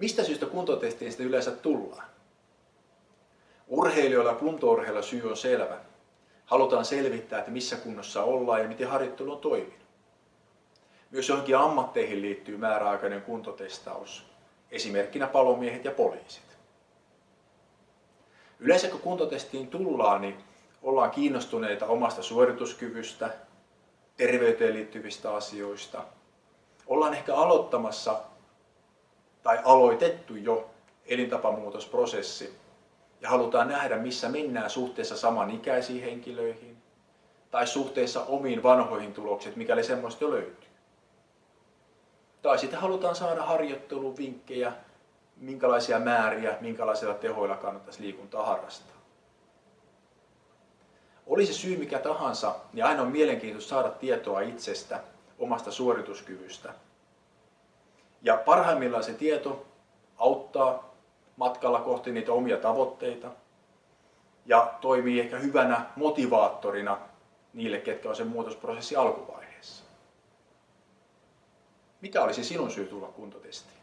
Mistä syystä kuntotestiin sitten yleensä tullaan? Urheilijoilla ja kuntourheilla syy on selvä. Halutaan selvittää, että missä kunnossa ollaan ja miten harjoittelu on toiminut. Myös johonkin ammatteihin liittyy määräaikainen kuntotestaus, esimerkkinä palomiehet ja poliisit. Yleensä kun kuntotestiin tullaan, niin ollaan kiinnostuneita omasta suorituskyvystä, terveyteen liittyvistä asioista. Ollaan ehkä aloittamassa tai aloitettu jo elintapamuutosprosessi ja halutaan nähdä, missä mennään suhteessa samanikäisiin henkilöihin tai suhteessa omiin vanhoihin tulokset, mikäli semmoista jo löytyy. Tai sitten halutaan saada harjoitteluvinkkejä, minkälaisia määriä, minkälaisilla tehoilla kannattaisi liikuntaa harrastaa. Oli se syy mikä tahansa, niin aina on mielenkiintoista saada tietoa itsestä, omasta suorituskyvystä. Ja parhaimmillaan se tieto auttaa matkalla kohti niitä omia tavoitteita ja toimii ehkä hyvänä motivaattorina niille, ketkä on sen muutosprosessi alkuvaiheessa. Mikä olisi sinun syy tulla kuntotestiin?